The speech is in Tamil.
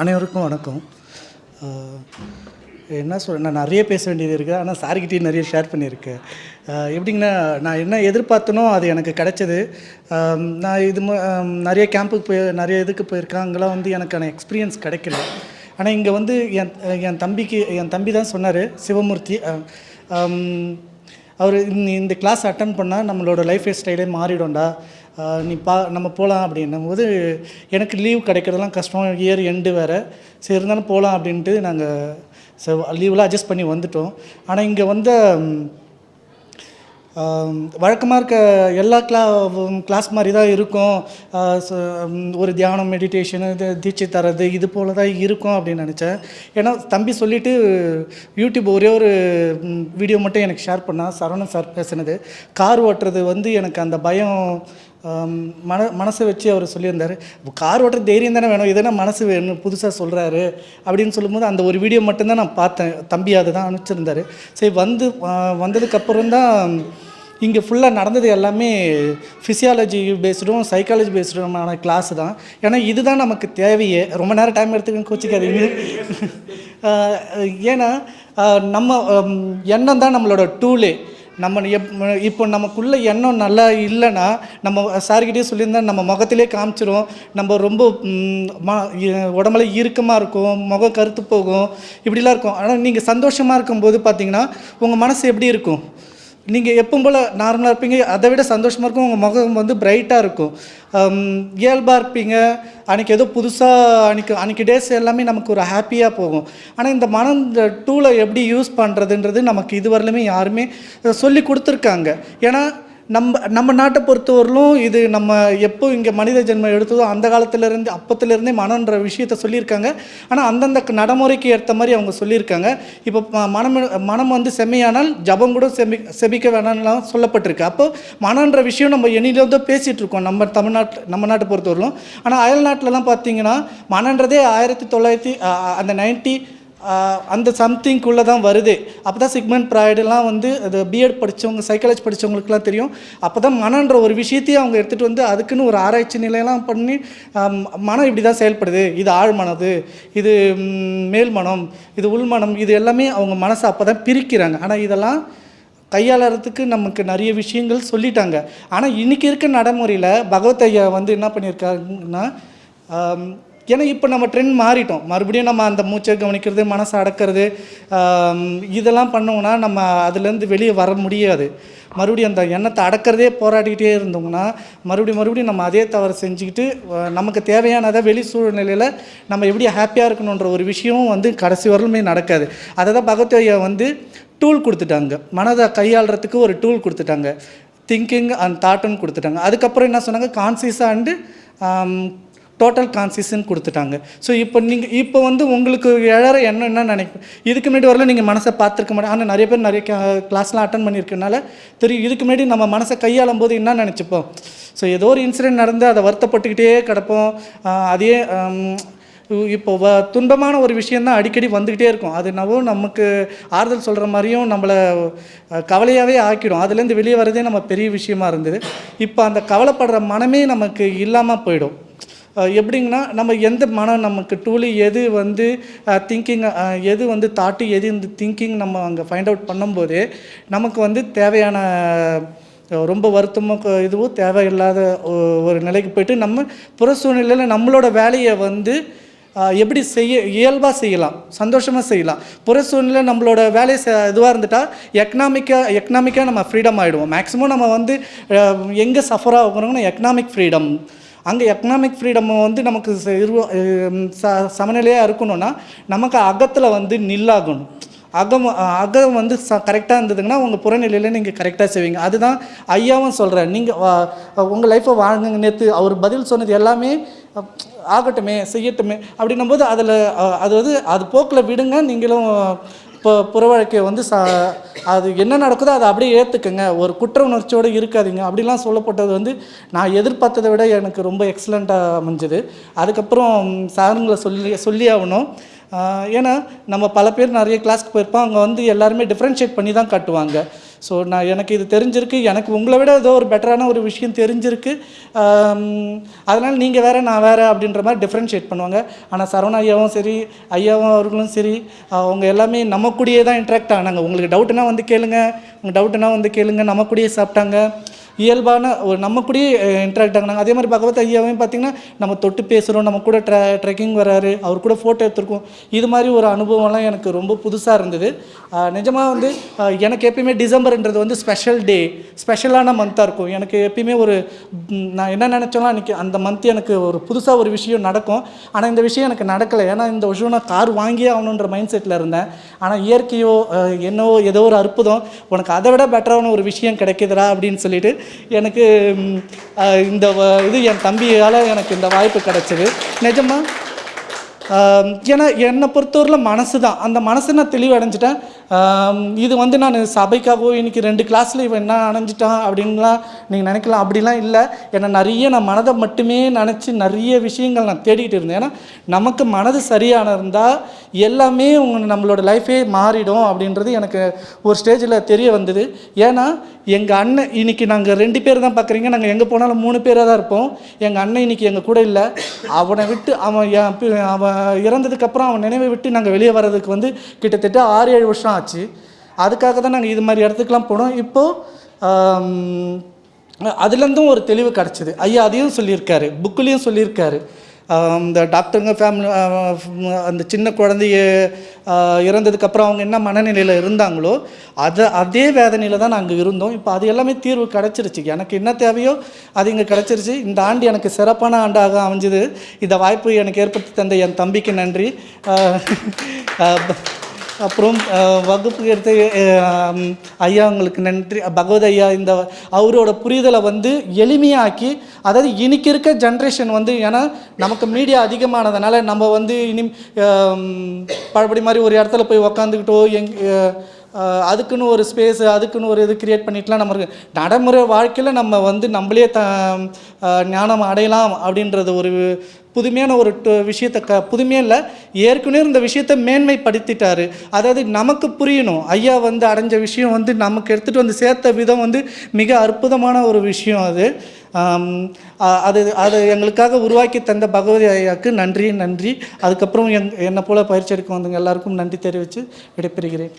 அனைவருக்கும் வணக்கம். என்ன சொல்ல நான் நிறைய பேச வேண்டியது இருக்குது ஆனால் சார்கிட்டையும் நிறைய ஷேர் பண்ணியிருக்கேன். எப்படிங்கன்னா நான் என்ன எதிர்பார்த்தனோ அது எனக்கு கிடைச்சது. நான் இது நிறைய கேம்புக்கு போய் நிறைய இதுக்கு போயிருக்கேன் அங்கெல்லாம் வந்து எனக்கான எக்ஸ்பீரியன்ஸ் கிடைக்கல. ஆனால் இங்கே வந்து என் என் தம்பிக்கு என் தம்பி தான் சொன்னார் சிவமூர்த்தி. அவர் இந்த கிளாஸ் அட்டன் பண்ணால் நம்மளோட லைஃப் ஸ்டைலே மாறிடும்டா. நீ பா நம்ம போகலாம் அப்படின்னும் போது எனக்கு லீவ் கிடைக்கிறதெல்லாம் கஷ்டம். இயர் எண்டு வேறு. சரி இருந்தாலும் போகலாம் அப்படின்ட்டு நாங்கள் லீவெலாம் அட்ஜஸ்ட் பண்ணி வந்துட்டோம். ஆனால் இங்கே வந்த வழக்கமாக இருக்க எல்லா கிளா கிளாஸ் மாதிரி தான் இருக்கும். ஒரு தியானம் மெடிடேஷனு இது தீட்சை தரது இது போல் தான் இருக்கும் அப்படின்னு நினச்சேன். ஏன்னா தம்பி சொல்லிவிட்டு யூடியூப் ஒரே ஒரு வீடியோ மட்டும் எனக்கு ஷேர் பண்ணால் சரவணன் சார் பேசினது. கார் ஓட்டுறது வந்து எனக்கு அந்த பயம் மன மனசை வச்சு அவர் சொல்லியிருந்தார். கார் ஓட்டுற தைரியம் தானே வேணும். இதென்ன மனசு வேணும் புதுசாக சொல்கிறாரு அப்படின்னு சொல்லும்போது அந்த ஒரு வீடியோ மட்டும்தான் நான் பார்த்தேன். தம்பி அதை தான் அனுப்பிச்சிருந்தாரு. சரி வந்து வந்ததுக்கப்புறம் தான் இங்கே ஃபுல்லாக நடந்தது எல்லாமே ஃபிசியாலஜி பேஸ்டும் சைக்காலஜி பேஸ்டுமான கிளாஸ் தான். ஏன்னா இதுதான் நமக்கு தேவையே. ரொம்ப நேரம் டைம் எடுத்துக்கன்னு கோச்சிக்காதீங்க. ஏன்னா நம்ம எண்ணம் தான் நம்மளோட டூலே நம்ம எப் இப்போ நமக்குள்ளே எண்ணம் நல்லா இல்லைன்னா நம்ம சார்கிட்டே சொல்லியிருந்தா நம்ம முகத்திலே காமிச்சிரும். நம்ம ரொம்ப ம உடம்புல இறுக்கமாக இருக்கும் முகம் கருத்து போகும் இப்படிலாம் இருக்கும். ஆனால் நீங்கள் சந்தோஷமாக இருக்கும்போது பார்த்தீங்கன்னா உங்கள் மனசு எப்படி இருக்கும்? நீங்கள் எப்பவும் போல் நார்மலாக இருப்பீங்க. அதை விட சந்தோஷமாக இருக்கும். உங்கள் முகம் வந்து பிரைட்டாக இருக்கும். இயல்பாக இருப்பீங்க. அன்றைக்கி ஏதோ புதுசாக அன்றைக்கி அன்றைக்கி டேஸ் எல்லாமே நமக்கு ஒரு ஹாப்பியாக போகும். ஆனால் இந்த மனம் இந்த டூலை எப்படி யூஸ் பண்ணுறதுன்றது நமக்கு இதுவரையிலுமே யாருமே சொல்லி கொடுத்துருக்காங்க. ஏன்னா நம்ம நம்ம நாட்டை பொறுத்தவரையிலும் இது நம்ம எப்போ இங்கே மனித ஜென்மம் எடுத்ததோ அந்த காலத்திலேருந்து அப்பத்துலேருந்தே மனன்ற விஷயத்த சொல்லியிருக்காங்க. ஆனால் அந்தந்த நடைமுறைக்கு ஏற்ற மாதிரி அவங்க சொல்லியிருக்காங்க. இப்போ ம- மனம் மனம் வந்து செம்மையானால் ஜபம் கூட செமி செபிக்க வேணாம்லாம் சொல்லப்பட்டிருக்கு. அப்போ மனன்ற விஷயம் நம்ம எண்ணிலிருந்தோ தான் பேசிகிட்டு இருக்கோம் நம்ம தமிழ்நாட்டில் நம்ம நாட்டை பொறுத்தவரையிலும். ஆனால் அயல் நாட்டிலலாம் பார்த்தீங்கன்னா மனன்றதே ஆயிரத்தி தொள்ளாயிரத்தி அந்த நைன்ட்டி அந்த சம்திங்குள்ளே தான் வருது. அப்போ தான் சிக்மெண்ட் ப்ராய்டெல்லாம் வந்து அது பிஎட் படித்தவங்க சைக்காலஜி படித்தவங்களுக்குலாம் தெரியும். அப்போ தான் மனன்ற ஒரு விஷயத்தையும் அவங்க எடுத்துகிட்டு வந்து அதுக்குன்னு ஒரு ஆராய்ச்சி நிலையெல்லாம் பண்ணி மனம் இப்படி தான் செயல்படுது. இது ஆழ்மனது இது மேல் மனம் இது உள்மனம் இது எல்லாமே அவங்க மனசை அப்போ தான் பிரிக்கிறாங்க. ஆனால் இதெல்லாம் கையாளறதுக்கு நமக்கு நிறைய விஷயங்கள் சொல்லிட்டாங்க. ஆனால் இன்றைக்கி இருக்க நடைமுறையில் பகவத் ஐயா வந்து என்ன பண்ணியிருக்காங்கன்னா ஏன்னா இப்போ நம்ம ட்ரெண்ட் மாறிட்டோம். மறுபடியும் நம்ம அந்த மூச்சை கவனிக்கிறது மனசை அடக்கிறது இதெல்லாம் பண்ணோம்னா நம்ம அதுலேருந்து வெளியே வர முடியாது. மறுபடியும் அந்த எண்ணத்தை அடக்கிறதே போராடிக்கிட்டே இருந்தோம்னா மறுபடியும் மறுபடியும் நம்ம அதே தவறு செஞ்சுக்கிட்டு நமக்கு தேவையானதை வெளி சூழ்நிலையில் நம்ம எப்படி ஹாப்பியாக இருக்கணுன்ற ஒரு விஷயமும் வந்து கடைசி வரலுமே நடக்காது. அதை தான் பகவத் வந்து டூல் கொடுத்துட்டாங்க. மனதை கையாளுறதுக்கு ஒரு டூல் கொடுத்துட்டாங்க. திங்கிங் அண்ட் தாட்டுன்னு கொடுத்துட்டாங்க. அதுக்கப்புறம் என்ன சொன்னாங்க? கான்சியஸாக அண்டு டோட்டல் கான்சியஸ்ன்னு கொடுத்துட்டாங்க. ஸோ இப்போ நீங்கள் இப்போ வந்து உங்களுக்கு எழற எண்ணம் என்ன நினைப்பேன் இதுக்கு முன்னாடி வரல நீங்கள் மனசை பார்த்துருக்க மாட்டேன் ஆனால் நிறைய பேர் நிறைய கிளாஸ்லாம் அட்டன் பண்ணியிருக்கனால தெரியும். இதுக்கு முன்னாடி நம்ம மனசை கையாளும் போது என்ன நினச்சிப்போம்? ஸோ ஏதோ ஒரு இன்சிடென்ட் நடந்து அதை வருத்தப்பட்டுக்கிட்டே கிடப்போம். அதே இப்போ வ துன்பமான ஒரு விஷயந்தான் அடிக்கடி வந்துக்கிட்டே இருக்கும். அது என்னவோ நமக்கு ஆறுதல் சொல்கிற மாதிரியும் நம்மளை கவலையாகவே ஆக்கிடும். அதுலேருந்து வெளியே வரதே நம்ம பெரிய விஷயமா இருந்தது. இப்போ அந்த கவலைப்படுற மனமே நமக்கு இல்லாமல் போயிடும். எப்படிங்கன்னா நம்ம எந்த மனம் நமக்கு டூலி எது வந்து திங்கிங் எது வந்து தாட்டு எது இந்த திங்கிங் நம்ம அங்கே ஃபைண்ட் அவுட் பண்ணும்போதே நமக்கு வந்து தேவையான ரொம்ப வருத்தமோ இதுவும் தேவையில்லாத ஒரு நிலைக்கு போயிட்டு நம்ம புற சூழ்நிலையில் நம்மளோட வேலையை வந்து எப்படி செய்ய இயல்பாக செய்யலாம் சந்தோஷமாக செய்யலாம். புற சூழ்நிலை நம்மளோட வேலை இதுவாக இருந்துட்டால் எக்கனாமிக்காக எக்கனாமிக்காக நம்ம ஃப்ரீடம் ஆகிடுவோம் மேக்ஸிமம் நம்ம வந்து எங்கே சஃபராக ஆகுறோம்னா எக்கனாமிக் ஃப்ரீடம் அங்கே எக்கனாமிக் ஃப்ரீடம் வந்து நமக்கு ச சமநிலையாக இருக்கணும்னா நமக்கு அகத்தில் வந்து நில்லாகணும். அகம் அகம் வந்து ச கரெக்டாக இருந்ததுங்கன்னா உங்கள் புறநிலையில் நீங்கள் கரெக்டாக செய்வீங்க. அதுதான் ஐயாவும் சொல்கிறேன் நீங்கள் உங்கள் லைஃப்பை வாழ்ந்துங்க நேற்று அவர் பதில் சொன்னது எல்லாமே ஆகட்டுமே செய்யட்டுமே அப்படின்னும் போது அதில் அது வந்து அது போக்கில் விடுங்க நீங்களும் இப்போ புற வாழ்க்கையை வந்து சா அது என்ன நடக்குதோ அதை அப்படியே ஏற்றுக்குங்க ஒரு குற்ற உணர்ச்சியோடு இருக்காதீங்க. அப்படிலாம் சொல்லப்பட்டது வந்து நான் எதிர்பார்த்ததை விட எனக்கு ரொம்ப எக்ஸலண்ட்டாக அமைஞ்சது. அதுக்கப்புறம் சாருங்களை சொல்லி சொல்லி ஆகணும். ஏன்னா நம்ம பல பேர் நிறைய கிளாஸ்க்கு போயிருப்போம். அங்கே வந்து எல்லாருமே டிஃப்ரென்ஷியேட் பண்ணி தான் காட்டுவாங்க. ஸோ நான் எனக்கு இது தெரிஞ்சிருக்கு. எனக்கு உங்களை விட ஏதோ ஒரு பெட்டரான ஒரு விஷயம் தெரிஞ்சிருக்கு. அதனால் நீங்கள் வேறு நான் வேறு அப்படின்ற மாதிரி டிஃப்ரென்ஷியேட் பண்ணுவாங்க. ஆனால் சரவண ஐயாவும் சரி ஐயாவும் அவர்களும் சரி அவங்க எல்லாமே நம்ம கூடயே தான் இன்ட்ராக்ட் ஆனாங்க. உங்களுக்கு டவுட்டுனா வந்து கேளுங்க. உங்கள் டவுட்டுனா வந்து கேளுங்க. நம்ம கூடயே சாப்பிட்டாங்க. இயல்பான ஒரு நம்ம கூடயே இன்ட்ராக்ட் ஆகினாங்க. அதே மாதிரி பகவத் ஐயாவையும் பார்த்தீங்கன்னா நம்ம தொட்டு பேசுகிறோம் நம்ம கூட ட்ரெ ட்ரெக்கிங் வராரு அவர் கூட ஃபோட்டோ எடுத்திருக்கோம். இது மாதிரி ஒரு அனுபவம்லாம் எனக்கு ரொம்ப புதுசாக இருந்தது. நிஜமாக வந்து எனக்கு எப்பயுமே டிசம்பர்ன்றது வந்து ஸ்பெஷல் டே ஸ்பெஷலான மந்த்தாக இருக்கும். எனக்கு எப்பயுமே ஒரு நான் என்ன நினச்சோம்னா அன்றைக்கி அந்த மந்த் எனக்கு ஒரு புதுசாக ஒரு விஷயம் நடக்கும். ஆனால் இந்த விஷயம் எனக்கு நடக்கலை. ஏன்னா இந்த விஷயம் நான் கார் வாங்கியே ஆகணுன்ற மைண்ட் செட்டில் இருந்தேன். ஆனால் இயற்கையோ என்னவோ ஏதோ ஒரு அற்புதம் உனக்கு அதை விட பெட்டரான ஒரு விஷயம் கிடைக்குதுடா அப்படின்னு சொல்லிட்டு எனக்கு இந்த இது என் தம்பியால் எனக்கு இந்த வாய்ப்பு கிடச்சிது. நிஜமாக ஏன்னா என்னை பொறுத்தவரையில் மனசு தான் அந்த மனசை நான் தெளிவடைஞ்சிட்டேன். இது வந்து நான் சபைக்காகவோ இன்னைக்கு ரெண்டு கிளாஸில் இவன் என்ன அணைஞ்சிட்டான் அப்படின்லாம் நீங்கள் நினைக்கலாம். அப்படிலாம் இல்லை. ஏன்னா நிறைய நான் மனதை மட்டுமே நினச்சி நிறைய விஷயங்கள் நான் தேடிக்கிட்டு இருந்தேன். ஏன்னா நமக்கு மனது சரியான இருந்தால் எல்லாமே உங்க நம்மளோட லைஃபே மாறிடும் அப்படின்றது எனக்கு ஒரு ஸ்டேஜில் தெரிய வந்தது. ஏன்னா எங்கள் அண்ணன் இன்னைக்கு நாங்கள் ரெண்டு பேர் தான் பார்க்குறீங்க நாங்கள் எங்கே போனாலும் மூணு பேராக தான் இருப்போம். எங்கள் அண்ணன் இன்னைக்கு எங்கள் கூட இல்லை. அவனை விட்டு அவன் அவன் இறந்ததுக்கப்புறம் அவன் நினைவை விட்டு நாங்கள் வெளியே வர்றதுக்கு வந்து கிட்டத்தட்ட ஆறு ஏழு வருஷம் ஆச்சு. அதுக்காக தான் நாங்கள் இது மாதிரி இடத்துக்குலாம் போனோம். இப்போது அதுலேருந்தும் ஒரு தெளிவு கிடச்சிது. ஐயா அதையும் சொல்லியிருக்காரு புக்குலேயும் சொல்லியிருக்காரு. இந்த டாக்டருங்க ஃபேமிலி அந்த சின்ன குழந்தைய இறந்ததுக்கப்புறம் அவங்க என்ன மனநிலையில் இருந்தாங்களோ அதை அதே வேதனையில் தான் நாங்கள் இருந்தோம். இப்போ அது எல்லாமே தீர்வு கிடச்சிருச்சு. எனக்கு என்ன தேவையோ அது இங்கே கிடச்சிருச்சு. இந்த ஆண்டு எனக்கு சிறப்பான ஆண்டாக அமைஞ்சது. இந்த வாய்ப்பு எனக்கு ஏற்படுத்தி தந்த என் தம்பிக்கு நன்றி. அப்புறம் வகுப்புக்கு வகுப்பு எடுத்த ஐயா உங்களுக்கு நன்றி. பகவத் ஐயா இந்த அவரோட புரிதலை வந்து எளிமையாக்கி அதாவது இன்னைக்கு இருக்க ஜென்ரேஷன் வந்து ஏன்னா நமக்கு மீடியா அதிகமானதுனால நம்ம வந்து இனி அஹ், பழபடி மாதிரி ஒரு இடத்துல போய் உக்காந்துக்கிட்டோ எங் அதுக்குன்னு ஒரு ஸ்பேஸு அதுக்குன்னு ஒரு இது கிரியேட் பண்ணிட்டுலாம் நம்ம நடைமுறை வாழ்க்கையில் நம்ம வந்து நம்மளே த ஞானம் அடையலாம் அப்படின்றது ஒரு புதுமையான ஒரு டு- விஷயத்தை க புதுமையாக இல்லை. ஏற்கனவே இந்த விஷயத்தை மேன்மைப்படுத்திட்டாரு. அதாவது நமக்கு புரியணும். ஐயா வந்து அடைஞ்ச விஷயம் வந்து நமக்கு எடுத்துகிட்டு வந்து சேர்த்த விதம் வந்து மிக அற்புதமான ஒரு விஷயம் அது. அது அது எங்களுக்காக உருவாக்கி தந்த பகவதி ஐயாவுக்கு நன்றி நன்றி. அதுக்கப்புறம் எங் என்னை போல் பயிற்சி எடுக்க வந்தவங்க எல்லாருக்கும் நன்றி தெரிவித்து விடைபெறுகிறேன்.